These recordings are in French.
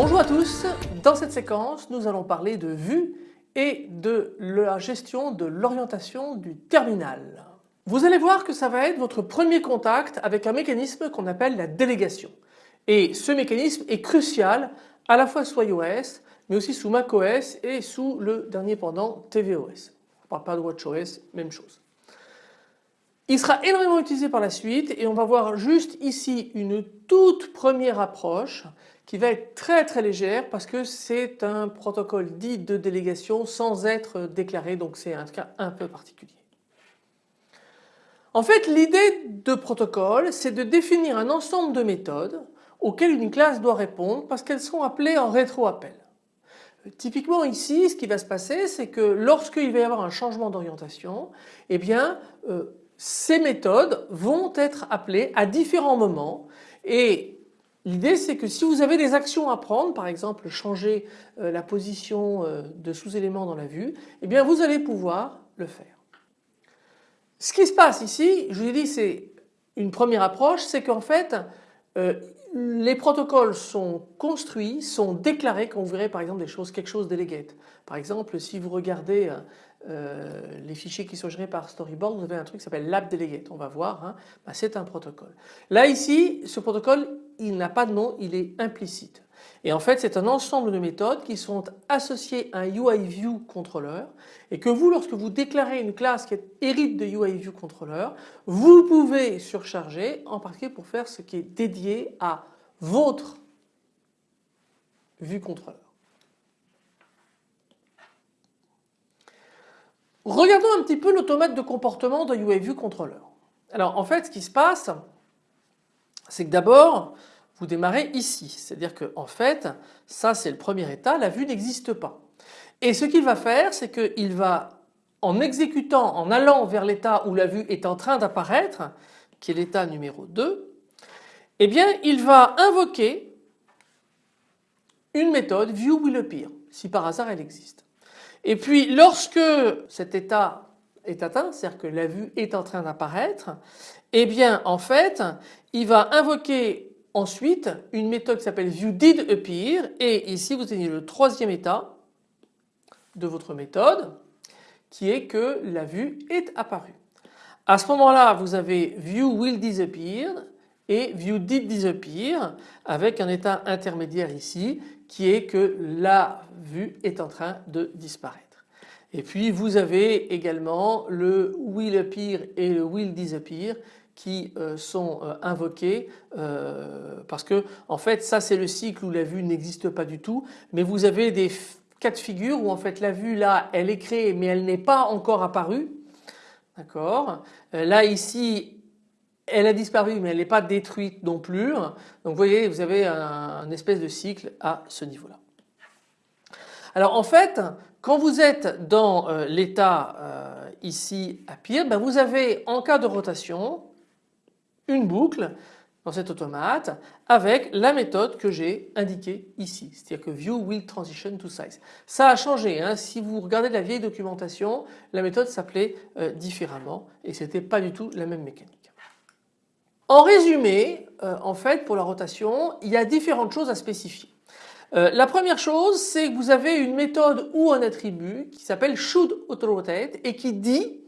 Bonjour à tous, dans cette séquence nous allons parler de vue et de la gestion de l'orientation du terminal. Vous allez voir que ça va être votre premier contact avec un mécanisme qu'on appelle la délégation. Et ce mécanisme est crucial à la fois sous iOS mais aussi sous macOS et sous le dernier pendant tvOS. On ne parle pas de watchOS, même chose. Il sera énormément utilisé par la suite et on va voir juste ici une toute première approche qui va être très très légère parce que c'est un protocole dit de délégation sans être déclaré donc c'est un cas un peu particulier. En fait l'idée de protocole c'est de définir un ensemble de méthodes auxquelles une classe doit répondre parce qu'elles sont appelées en rétro-appel. Typiquement ici ce qui va se passer c'est que lorsqu'il va y avoir un changement d'orientation eh bien euh, ces méthodes vont être appelées à différents moments et L'idée c'est que si vous avez des actions à prendre, par exemple changer euh, la position euh, de sous-éléments dans la vue, eh bien vous allez pouvoir le faire. Ce qui se passe ici, je vous ai dit c'est une première approche, c'est qu'en fait euh, les protocoles sont construits, sont déclarés quand vous verrez par exemple des choses, quelque chose delegate. Par exemple si vous regardez euh, les fichiers qui sont gérés par Storyboard, vous avez un truc qui s'appelle LabDelegate. On va voir, hein. bah, c'est un protocole. Là ici, ce protocole, il n'a pas de nom, il est implicite. Et en fait, c'est un ensemble de méthodes qui sont associées à un UIViewController et que vous, lorsque vous déclarez une classe qui hérite de UIViewController, vous pouvez surcharger en particulier pour faire ce qui est dédié à votre ViewController. Regardons un petit peu l'automate de comportement de UIViewController. Alors en fait ce qui se passe c'est que d'abord vous démarrez ici, c'est-à-dire que en fait ça c'est le premier état, la vue n'existe pas. Et ce qu'il va faire c'est qu'il va en exécutant, en allant vers l'état où la vue est en train d'apparaître, qui est l'état numéro 2, eh bien il va invoquer une méthode viewWillAppear si par hasard elle existe. Et puis lorsque cet état est atteint, c'est-à-dire que la vue est en train d'apparaître, eh bien en fait il va invoquer ensuite une méthode qui s'appelle viewDidAppear et ici vous avez le troisième état de votre méthode qui est que la vue est apparue. À ce moment-là vous avez viewWillDisappear et viewDidDisappear avec un état intermédiaire ici qui est que la vue est en train de disparaître. Et puis vous avez également le will appear et le will disappear qui euh, sont euh, invoqués euh, parce que en fait ça c'est le cycle où la vue n'existe pas du tout mais vous avez des cas de figure où en fait la vue là elle est créée mais elle n'est pas encore apparue. D'accord? Là ici elle a disparu mais elle n'est pas détruite non plus. Donc vous voyez vous avez un, espèce de cycle à ce niveau-là. Alors en fait quand vous êtes dans l'état ici à pire, ben vous avez en cas de rotation une boucle dans cet automate avec la méthode que j'ai indiquée ici, c'est-à-dire que view will transition to size. Ça a changé, hein. si vous regardez la vieille documentation, la méthode s'appelait euh, différemment et c'était pas du tout la même mécanique. En résumé, euh, en fait pour la rotation, il y a différentes choses à spécifier. Euh, la première chose c'est que vous avez une méthode ou un attribut qui s'appelle shouldAutoRotate et qui dit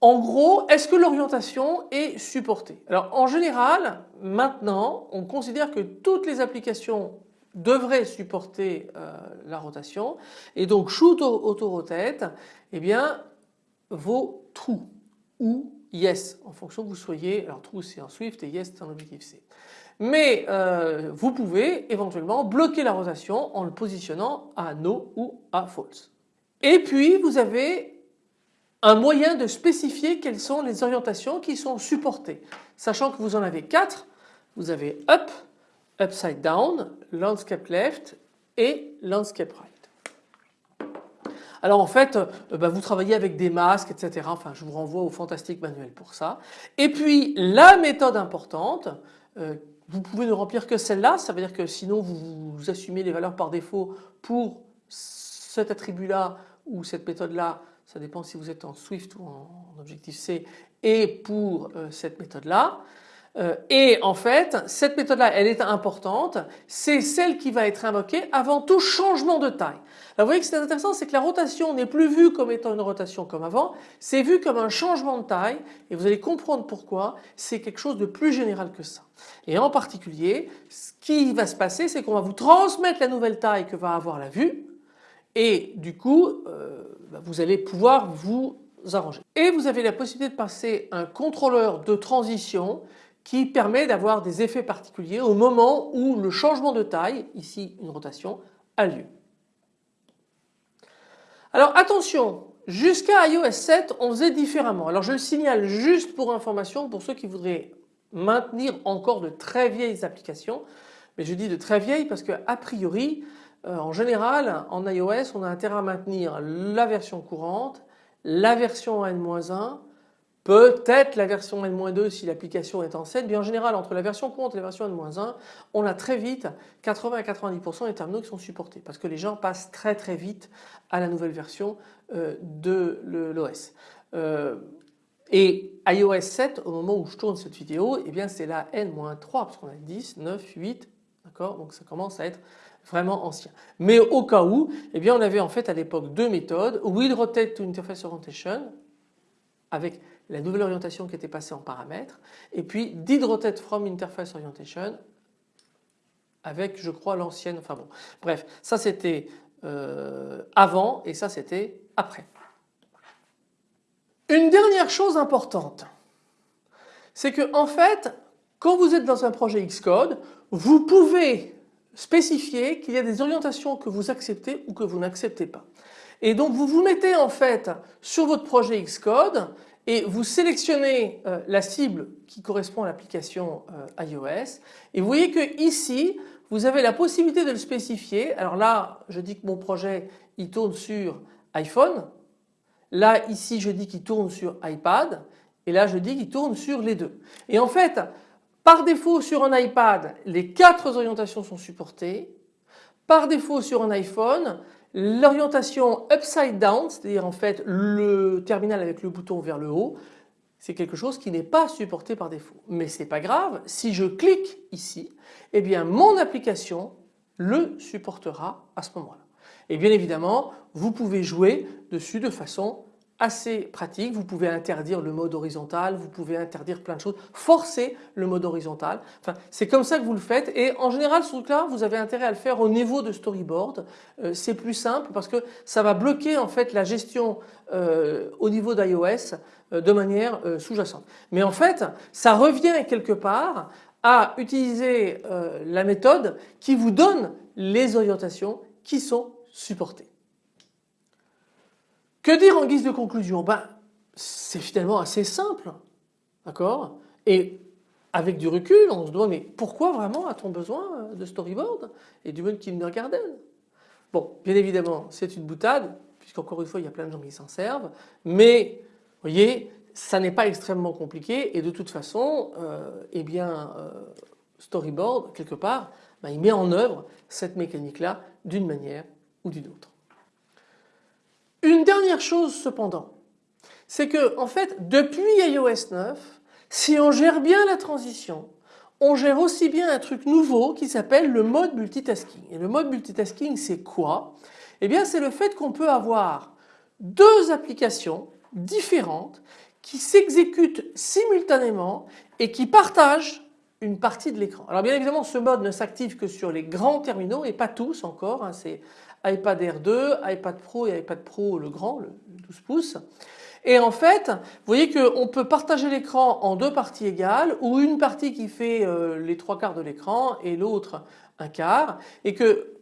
en gros est-ce que l'orientation est supportée? Alors en général maintenant on considère que toutes les applications devraient supporter euh, la rotation et donc shouldAutoRotate eh bien vaut true ou yes en fonction que vous soyez, alors true c'est en Swift et yes c'est en objectif C. Mais euh, vous pouvez éventuellement bloquer la rotation en le positionnant à no ou à false. Et puis vous avez un moyen de spécifier quelles sont les orientations qui sont supportées. Sachant que vous en avez quatre, vous avez up, upside down, landscape left et landscape right. Alors en fait, euh, bah, vous travaillez avec des masques, etc. Enfin, je vous renvoie au fantastique manuel pour ça. Et puis la méthode importante, vous pouvez ne remplir que celle-là, ça veut dire que sinon vous assumez les valeurs par défaut pour cet attribut-là ou cette méthode-là, ça dépend si vous êtes en Swift ou en Objective-C, et pour cette méthode-là. Euh, et en fait, cette méthode-là, elle est importante. C'est celle qui va être invoquée avant tout changement de taille. vous voyez que c'est intéressant, c'est que la rotation n'est plus vue comme étant une rotation comme avant, c'est vu comme un changement de taille et vous allez comprendre pourquoi c'est quelque chose de plus général que ça. Et en particulier, ce qui va se passer, c'est qu'on va vous transmettre la nouvelle taille que va avoir la vue et du coup, euh, vous allez pouvoir vous arranger. Et vous avez la possibilité de passer un contrôleur de transition qui permet d'avoir des effets particuliers au moment où le changement de taille, ici une rotation, a lieu. Alors attention, jusqu'à iOS 7 on faisait différemment. Alors je le signale juste pour information pour ceux qui voudraient maintenir encore de très vieilles applications. Mais je dis de très vieilles parce que a priori euh, en général en iOS on a intérêt à maintenir la version courante, la version N-1 Peut-être la version N-2 si l'application est en 7, mais en général entre la version courante et la version N-1, on a très vite 80 à 90% des terminaux qui sont supportés parce que les gens passent très très vite à la nouvelle version euh, de l'OS. Euh, et iOS 7 au moment où je tourne cette vidéo, eh bien c'est la N-3 parce qu'on a 10, 9, 8, d'accord? Donc ça commence à être vraiment ancien. Mais au cas où, eh bien on avait en fait à l'époque deux méthodes, Will Rotate to Interface Orientation avec la nouvelle orientation qui était passée en paramètres et puis did rotate from interface orientation avec je crois l'ancienne, enfin bon bref ça c'était euh, avant et ça c'était après. Une dernière chose importante c'est que en fait quand vous êtes dans un projet Xcode vous pouvez spécifier qu'il y a des orientations que vous acceptez ou que vous n'acceptez pas. Et donc vous vous mettez en fait sur votre projet Xcode et vous sélectionnez euh, la cible qui correspond à l'application euh, iOS et vous voyez que ici vous avez la possibilité de le spécifier. Alors là je dis que mon projet il tourne sur iPhone, là ici je dis qu'il tourne sur iPad et là je dis qu'il tourne sur les deux. Et en fait par défaut sur un iPad les quatre orientations sont supportées, par défaut sur un iPhone L'orientation upside down, c'est-à-dire en fait le terminal avec le bouton vers le haut, c'est quelque chose qui n'est pas supporté par défaut. Mais ce n'est pas grave, si je clique ici, eh bien mon application le supportera à ce moment-là. Et bien évidemment, vous pouvez jouer dessus de façon assez pratique. Vous pouvez interdire le mode horizontal, vous pouvez interdire plein de choses, forcer le mode horizontal. Enfin, c'est comme ça que vous le faites et en général ce truc-là, vous avez intérêt à le faire au niveau de storyboard. Euh, c'est plus simple parce que ça va bloquer en fait la gestion euh, au niveau d'iOS euh, de manière sous-jacente. Mais en fait, ça revient quelque part à utiliser la méthode qui vous donne les orientations qui sont supportées. Que dire en guise de conclusion? Ben, C'est finalement assez simple, d'accord? Et avec du recul, on se demande mais pourquoi vraiment a-t-on besoin de storyboard? Et du mode kindergarten Bon, bien évidemment, c'est une boutade, puisqu'encore une fois, il y a plein de gens qui s'en servent, mais vous voyez, ça n'est pas extrêmement compliqué. Et de toute façon, euh, eh bien, euh, storyboard, quelque part, ben, il met en œuvre cette mécanique-là d'une manière ou d'une autre. Une dernière chose cependant, c'est que en fait depuis iOS 9, si on gère bien la transition, on gère aussi bien un truc nouveau qui s'appelle le mode multitasking. Et le mode multitasking c'est quoi? Eh bien c'est le fait qu'on peut avoir deux applications différentes qui s'exécutent simultanément et qui partagent une partie de l'écran. Alors bien évidemment ce mode ne s'active que sur les grands terminaux et pas tous encore, hein, iPad Air 2, iPad Pro et iPad Pro le grand, le 12 pouces. Et en fait, vous voyez qu'on peut partager l'écran en deux parties égales ou une partie qui fait euh, les trois quarts de l'écran et l'autre un quart et que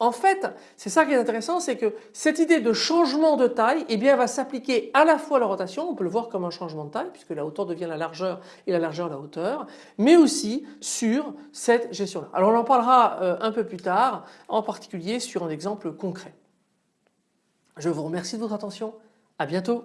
en fait, c'est ça qui est intéressant, c'est que cette idée de changement de taille eh va s'appliquer à la fois à la rotation, on peut le voir comme un changement de taille puisque la hauteur devient la largeur et la largeur la hauteur, mais aussi sur cette gestion-là. Alors on en parlera euh, un peu plus tard, en particulier sur un exemple concret. Je vous remercie de votre attention, à bientôt.